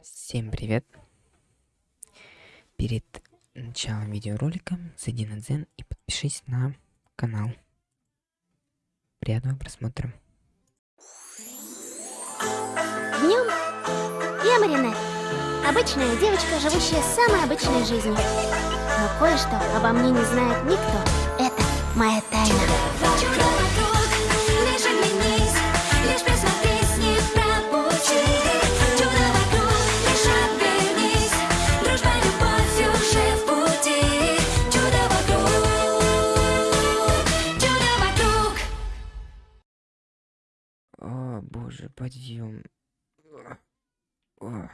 Всем привет! Перед началом видеоролика зайди на Дзен и подпишись на канал. Приятного просмотра. Днем я Маринет. Обычная девочка, живущая самой обычной жизнью. Но кое-что обо мне не знает никто. Это моя тайна. О,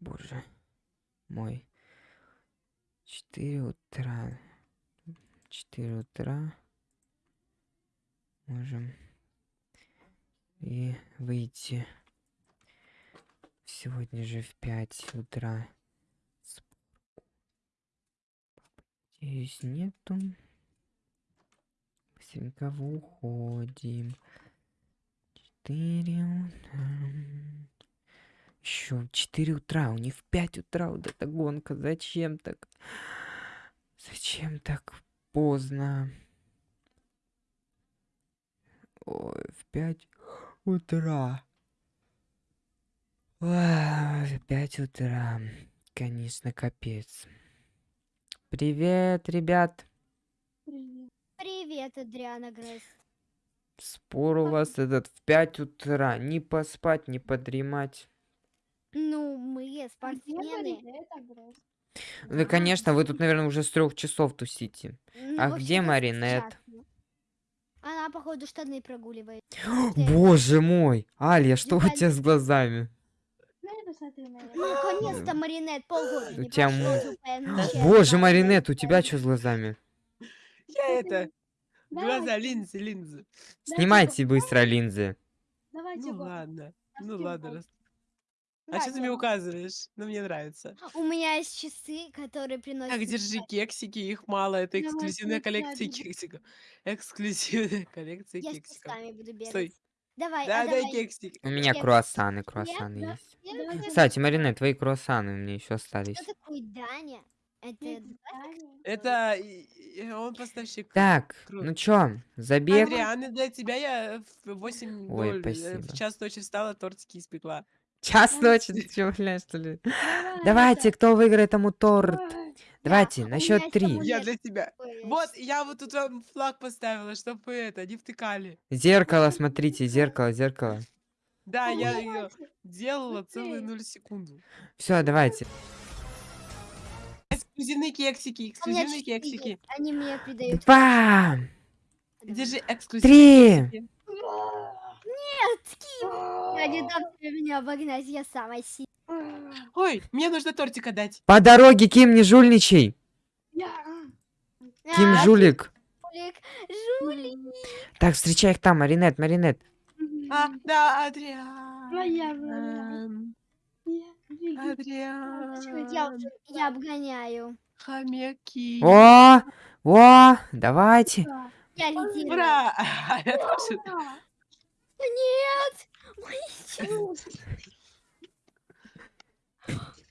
боже мой. Четыре утра. Четыре утра. Можем и выйти. Сегодня же в пять утра. Спор- Надеюсь, нету. Быстренько уходим. Четыре утра. Еще четыре утра, у них в пять утра вот эта гонка. Зачем так? Зачем так поздно? Ой, в пять утра. Ой, в пять утра. Конечно, капец. Привет, ребят. Привет, Адриана Грейс. Спор у вас этот в 5 утра. Не поспать, не подремать. Ну, мы спортсмены. Да, конечно, вы тут, наверное, уже с трех часов тусите. Ну, А где Маринет? Она, походу, штаны прогуливает. Боже мой! Алия, что у тебя с глазами? Ну, наконец-то, Маринет, полгода У тебя. Боже, Маринет, у тебя что с глазами? Я это... Глаза, линзы, линзы. Снимайте быстро линзы. Ну ладно. Ну ладно. А что ты мне указываешь? Ну мне нравится. У меня есть часы, которые приносят... Так, держи кексики, их мало. Это Давай, эксклюзивная коллекция кексиков. Эксклюзивная коллекция Я с кексиков. буду бегать. Стой. Давай, Да, а дай давай. кексик. У меня Кекс. круассаны, круассаны да. есть. Давай, Кстати, Маринет, твои круассаны у меня еще остались. Кто такой Даня? Это... Это и- и он поставщик. Так, Круто. ну чё, забег? Адриан, и для тебя я в 8 Ой, э, спасибо. в час ночи встала, тортики испекла. Час ночи, ты чё, бля, что ли? Давайте, кто выиграет тому торт? Давайте, на счет меня три. Я для тебя. Вот, я вот тут вам флаг поставила, чтобы это, не втыкали. Зеркало, смотрите, зеркало, зеркало. Да, я ее делала целые ты. 0 секунду. Все, давайте. Эксклюзивные кексики, меня эксклюзивные кексики. Они мне придают... Два, Держи три. эксклюзивные кексики. Я не дам тебе меня обогнать, я самая сильная. Ой, мне нужно тортик отдать. По дороге, Ким, не жульничай. Ким А, жулик. Жулик, жулик. Так, встречай их там, Маринет, Маринет. А, да, Адриан. Моя Эм, Я, Адриан. я обгоняю. Хомяки. О, о, давайте. Я лидирую. Ура! Я тоже. Нет! Мои часы,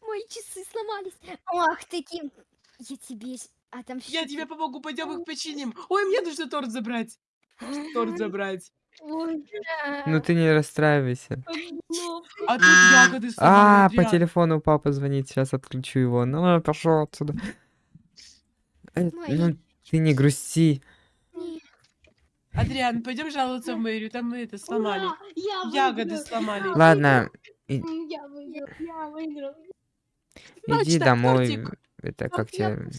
мои часы сломались. Ах ты, Ким. Я тебе... А там Я тебе помогу, пойдем их починим. Ой, мне нужно торт забрать. Торт забрать. Ой, Ну ты не расстраивайся. А тут ягоды А, по телефону папа звонит, сейчас отключу его. Ну, пошел отсюда. Э, Ну, ты не грусти. Адриан, пойдем жаловаться в мэрию, там мы это сломали. ура, Я Ягоды выиграл. сломали. Ладно, и- Я выиграл, я выиграл. Иди так, домой. тортик. Это как я тебе...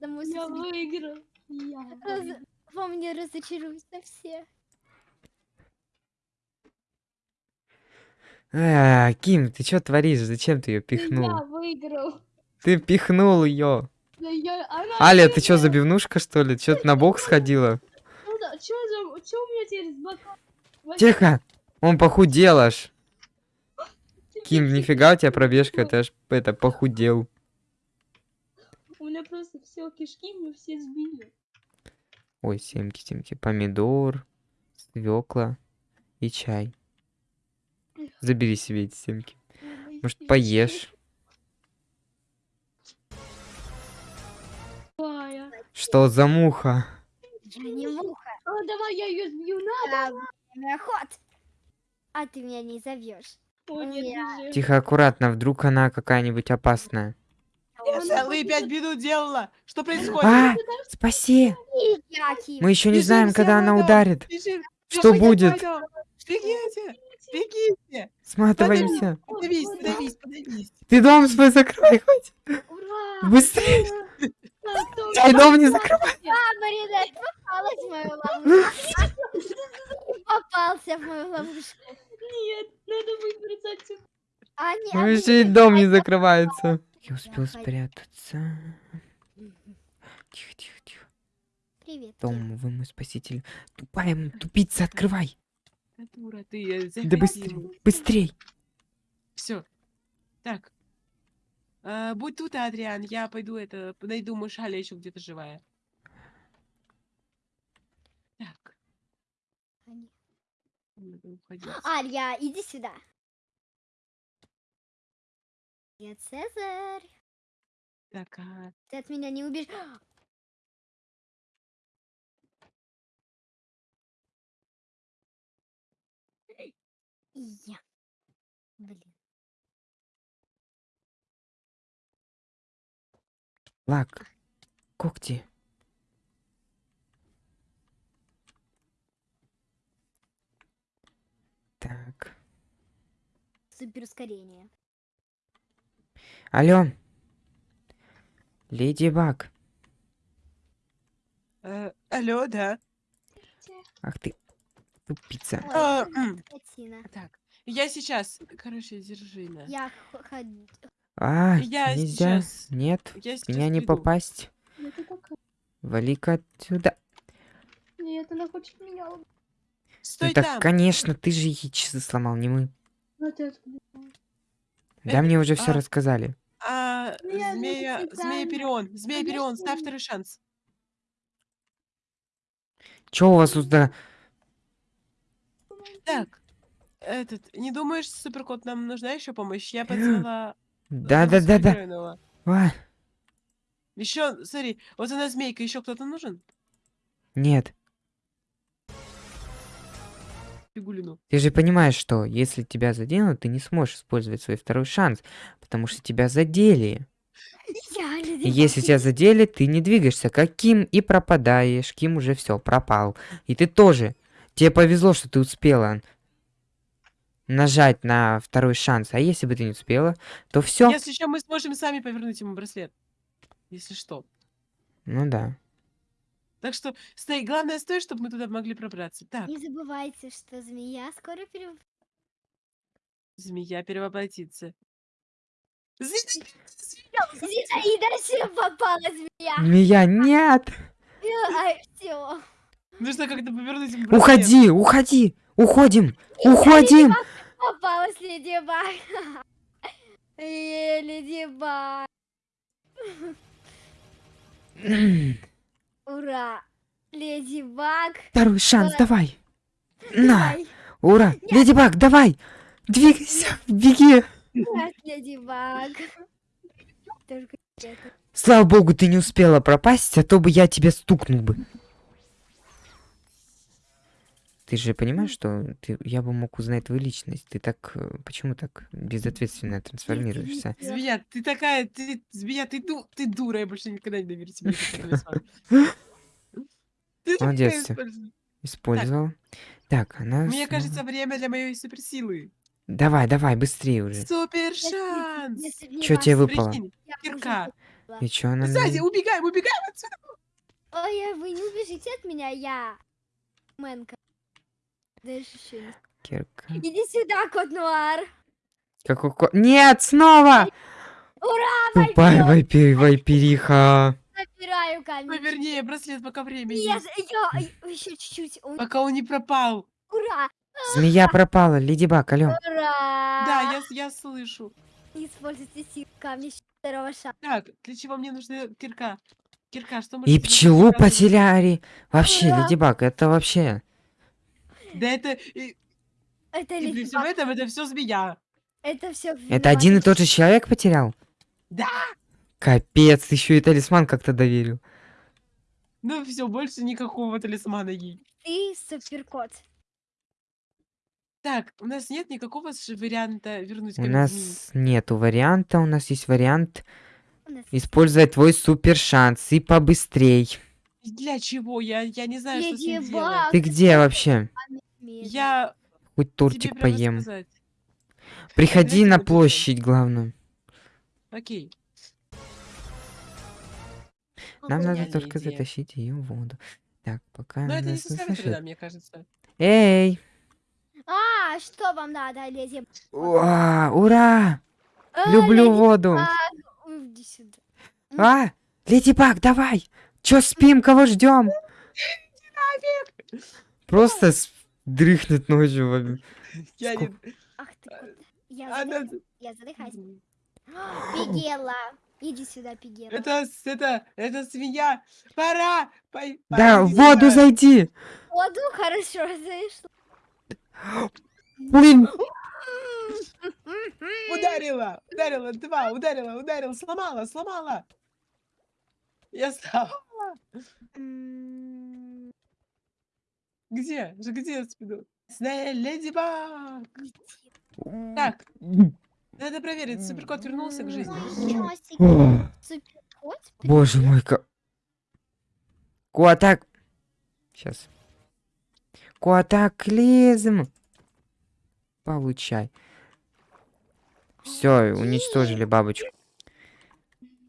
домой Я выиграл. Я Раз- выиграл. Во мне разочаруются все. А, Ким, ты что творишь? Зачем ты ее пихнул? Я выиграл. Ты пихнул ее. Я... Аля, ты что, забивнушка, что ли? Че ты на бок сходила? Чё за... Чё у меня теперь с? Вообще, Тихо! Он похудел аж. Ким, нифига у тебя пробежка, ты аж это похудел. У меня просто все кишки мы все сбили. Ой, семки, семки. Помидор, свекла и чай. Забери себе эти семки. Может, поешь? Какая? Что за муха? Не муха. А, давай я ее сбью, на. А, время ход. А ты меня не зовешь. Тихо, аккуратно, вдруг она какая-нибудь опасная. Я целые пять минут делала. Что происходит? А, спаси! Мы еще не знаем, когда она ударит. Что будет? Бегите. Бегите. Сматываемся. Подавись, подавись, подавись. Ты дом свой закрой хоть. Ура! Быстрее. А, Твой дом не закрывай. Попалась в мою ловушку. Попался в мою ловушку. Нет, надо выбраться отсюда. А, не, Ну еще и дом не я закрывается. Я успел спрятаться. Тихо, тихо, тихо. Привет. Дом, вы мой спаситель. Тупая тупица, открывай. Да дура ты. э, Да быстрей, быстрей. Все. Так. А, будь тут, Адриан, я пойду это, найду Мышаля еще где-то живая. Так. Надо уходить. Алья, иди сюда. Нет, Цезарь. Так, а, Ты от меня не убежишь. И я. Блин. Лак. Когти. Так. Супер ускорение. Алло. Леди Баг. э, алло, да. Ах ты, тупица. Ой, А, так, я сейчас, короче, держи на. Я. А, Я нельзя. сейчас- Нет, Я сейчас меня не приду. попасть. Какая? Вали-ка отсюда. Нет, она хочет меня убить. Стой ну так, там. конечно, ты же ей часы сломал, не мы. Да мне уже все а, рассказали. А, ну змея. Перион, змея Перион, ставь второй шанс. Чё у вас тут да? Так, этот, не думаешь, суперкот, нам нужна еще помощь? Я позвала... Да-да-да-да. А, Еще, смотри, вот она змейка, еще кто-то нужен? Нет, Фигулину. ты же понимаешь, что если тебя заденут, ты не сможешь использовать свой второй шанс, потому что тебя задели. Если тебя задели, ты не двигаешься, как Ким и пропадаешь. Ким уже все, пропал. И ты тоже. Тебе повезло, что ты успела нажать на второй шанс. А если бы ты не успела, то все. Если еще мы сможем сами повернуть ему браслет. Если что. Ну да. Так что, стой, главное, стой, чтобы мы туда могли пробраться. Так, Не забывайте, что змея скоро пере... змея перевоплотится. Змея! Зинаида все попала змея. Змея, нет! Ай, все. Нужно как-то повернуть браслет. Уходи, уходи! Уходим! Уходим! Попалась Леди Баг. Э, Леди Баг. Ура. Леди Баг. Второй шанс, давай! На! Ура! Леди Баг, давай! Двигайся! Беги! Нет, Леди Баг. Слава богу, ты не успела пропасть, а то бы я тебя стукнул бы. Ты же понимаешь, что ты, я бы мог узнать твою личность. Ты так... э, Почему так безответственно трансформируешься? Змея, ты такая, ты, змея, ты, ду, ты дура, я больше никогда не доверю тебе. Ты такая Молодец. Использовал. Так, она... Мне снова- кажется, время для моей суперсилы. Давай, давай, быстрее уже. Супер шанс! если б не Чё вас, тебе выпало? Прикинь, я бы кирка. И чё она... Сзади, мне- убегаем, убегаем отсюда! Ой, вы не убежите от меня, я Мэнка. Даже еще не... Кирка. Иди сюда, кот Нуар. Какой ко- Нет, снова! Ура, Тупая вайпи- вайпериха. Забираю камень. Повернее, браслет, пока время Нет, я еще чуть-чуть. У- Пока он не пропал. Ура, Змея пропала, Леди Баг, алло. ура. Да, я, я слышу. Не используйте силу камня второго шага. Так, для чего мне нужна кирка? Кирка, что может И пчелу потеряли. Вообще, Ура. Леди Баг, это вообще... Да это... И, Это и при всем этом это все змея. Это все. Это один и тот же человек потерял? Да! Капец, еще и талисман как-то доверил. Ну все, больше никакого талисмана ей. Ты суперкот. Так, у нас нет никакого варианта вернуть У нас нету варианта, у нас есть вариант нас использовать твой супер шанс и побыстрей. Для чего? Я, я не знаю, что с ним делать. Баг, Ты где вообще? Я Хоть тебе тортик прямо поем. сказать. Приходи Подожди, на напишу. площадь, главное. Окей. Нам надо Гениальная только идея. затащить ее в воду. Так, пока Но она это не нас не составит вреда, слышит. мне кажется. Эй! А, что вам надо, леди? Уа, Ура! А, Люблю леди воду! Баг, Иди сюда. А! Леди Баг, давай! Чё спим, кого ждем? Просто дрыхнет ночью. Я не... Ах ты. Я, Она... задых- я задыхаюсь. Пигела. Иди сюда, Пигела. Это, это, это свинья. Пора. Да, в воду зайди! Воду хорошо зашла. Блин! Ударила, ударила, два, ударила, ударила, сломала, сломала. Я сломала. Где? Же Где я спиду? Леди Баг. Так, надо проверить, суперкот вернулся к жизни. Суперкот? Боже мой, как... Куатак... Сейчас. Куатаклизм! Получай. Все, уничтожили бабочку.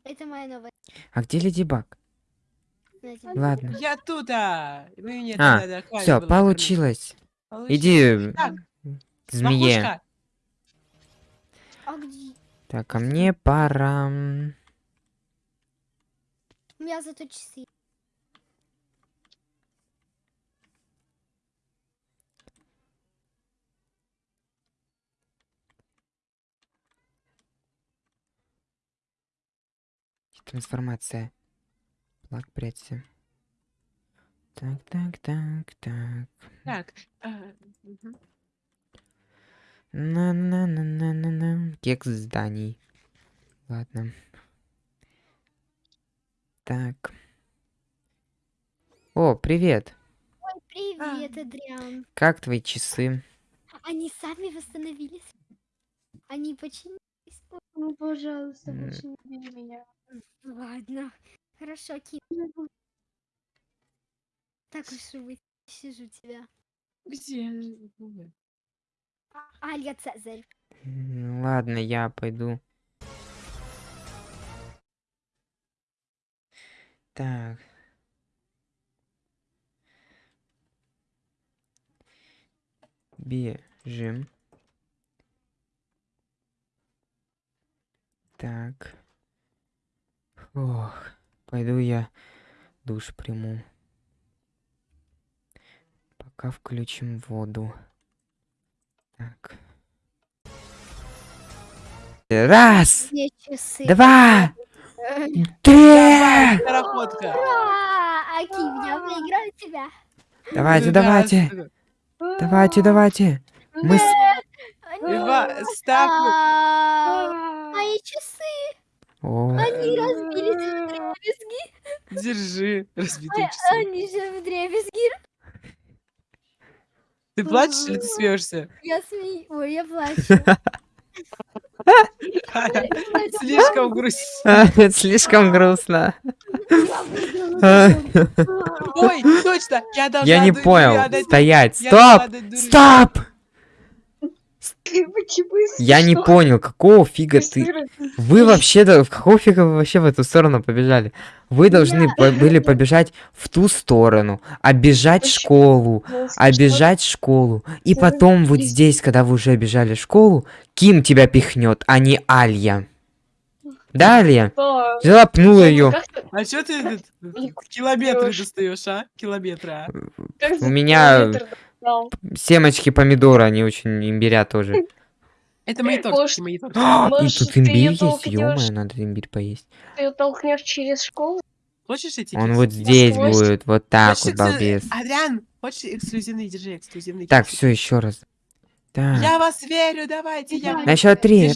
Это моя новая. А где Леди Баг? Ладно. Я тут, а! Вы мне А, надо Все, было получилось. кормить. Иди Так, к змее. А где? Так, а мне пора... У меня зато часы. Трансформация. Плак, прячься. Так, так, так, так. Так, а, мгм. На-на-на-на-на-на. Кекс зданий. Ладно. Так. О, привет. Ой, привет, Адриан. Как твои часы? Они сами восстановились. Они починились. Ну, пожалуйста, М. больше не бей меня. Ладно. Хорошо, Кит. Так уж и быть. Сижу тебя. Где? Алья Цезарь. Ладно, я пойду. Так. Бежим. Так. Ох, пойду я душ приму. Пока включим воду. Так. Раз, два, три. Ура! Аким, я выиграю тебя. Давайте, давайте, давайте, давайте. Мы. Ива, ставь. А, Мои часы, О, они разбились в дребезги. Держи. Разбитые часы. Они же в дребезги. Ты плачешь или ты смеешься? Я смеюсь. Ой, я плачу. Слишком грусть. Слишком грустно. Ой, точно! Я должна Я не понял. Стоять. должна Стоп! Почему Я не что? понял, какого фига ты... Вы вообще-то... В какого фига вы вообще в эту сторону побежали? Вы должны по- были побежать в ту сторону, обижать школу, обижать школу. И потом вот здесь, когда вы уже обижали школу, Ким тебя пихнет, а не Алья. Да, Алья? что? Взяла, пнула ее. А чё ты километры достаешь, а? Километры, а? как У меня-? Семечки помидора, они очень имбиря тоже. Это мои Может, тортики, мои тортики. А, И тут имбирь есть, ё надо имбирь поесть. Ты ее толкнешь через школу? Хочешь эти Он вот здесь будет, вот так вот, балбес. Адриан, хочешь эксклюзивный? Держи эксклюзивный Так, все, еще раз. Я вас верю, давайте, я... На счет три.